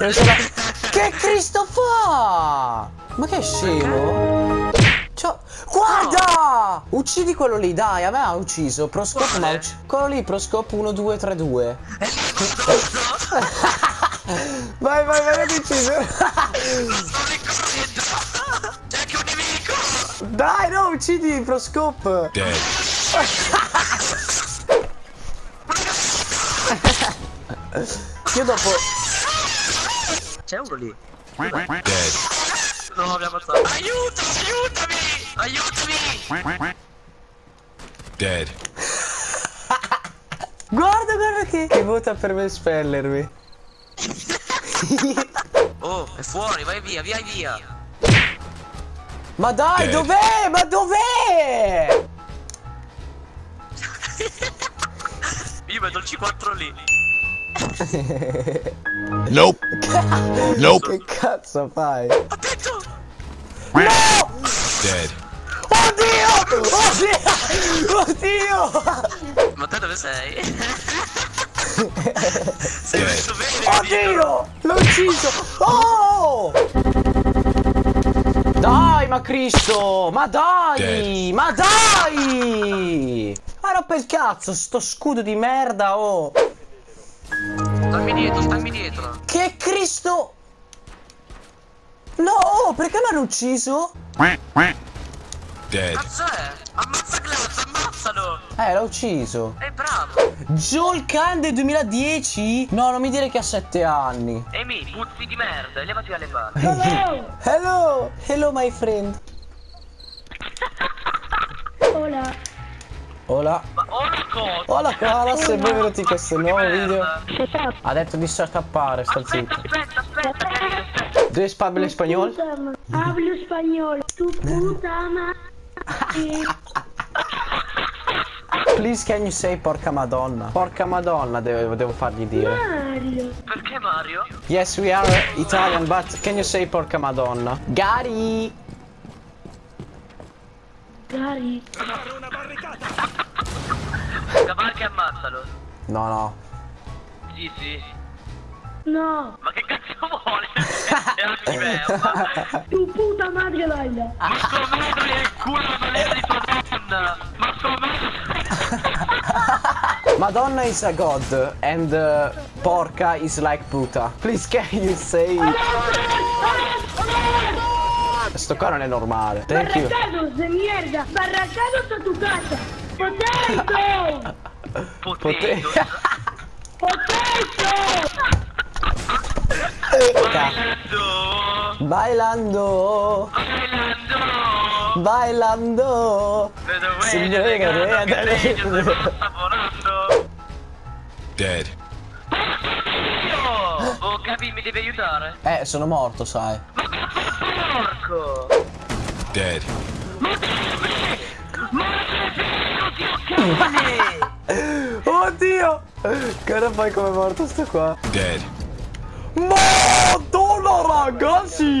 Ce l'ha. Che Cristo fa? Ma che scemo? Ciao. Guarda! Uccidi quello lì, dai, a me ha ucciso. Proscope ma ucciso. Quello lì, Proscope 1, 2, 3, 2. vai, vai, vai, l'ho ucciso. Sto ricorrendo! C'è anche un nemico! Dai, no, uccidi Proscope. Dead. Io dopo. C'è uno lì. Dead. No, ha ammazzato. Aiuto, aiutami! Aiutami! Dead. Guarda, guarda che. Che vota per me spellermi. Oh, è fuori, vai via, vai via! Ma dai, dov'è? Ma dov'è? Io vedo il C4 lì. Nope. Nope. Che cazzo fai? Attento! Dead. Oddio! Oddio! Oddio! Ma te dove sei? sei messo bene? Oddio! L'ho ucciso! Oh! Dai, ma Cristo! Ma dai! Dead. Ma dai! Ma rompe il cazzo, sto scudo di merda, oh! Stammi dietro, stammi dietro. Che Cristo! No, oh, perché mi hanno ucciso? Dead. Cazzo è? Ammazza Glass, ammazzalo! Eh, l'ho ucciso. È bravo! Joel Cande 2010? No, non mi dire che ha 7 anni. Amy, puzzi di merda, levati dalle palle. Hello. Hello! Hello, my friend. Hola. Ma ora cosa? Hola, Carlos e benvenuti in questo nuovo video. Ha detto di scappare, sta Aspetta, zitto. aspetta, aspetta, aspetta. Do you speak español? Puta ma- Hablo español. Tu puta madre. Please can you say porca madonna? Porca madonna devo, devo fargli dire. Mario. Perché Mario? Yes, we are Italian, but can you say porca madonna? Gary! Gary. Cavalca e ammazzalo. No, no. Sì, sì. No. Ma che cazzo vuole? È. Tu puta madre Laila. Ma tua madre è il culo la maniera di tua donna! Ma tua madre... Madonna is a god and uh, porca is like puta. Please can you say Sto qua non è normale. Thank you. Barracados de mierda. Barracados a tu casa. Potato. Potato! Potato. Bailando! Bailando, Bailando! Signore, che! Dead. Oh, Capi, mi devi aiutare? Eh, sono morto, sai. Porco! Dead. Oddio! Guarda poi come è morto sto qua. Dead. Madonna ragazzi!